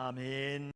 아멘.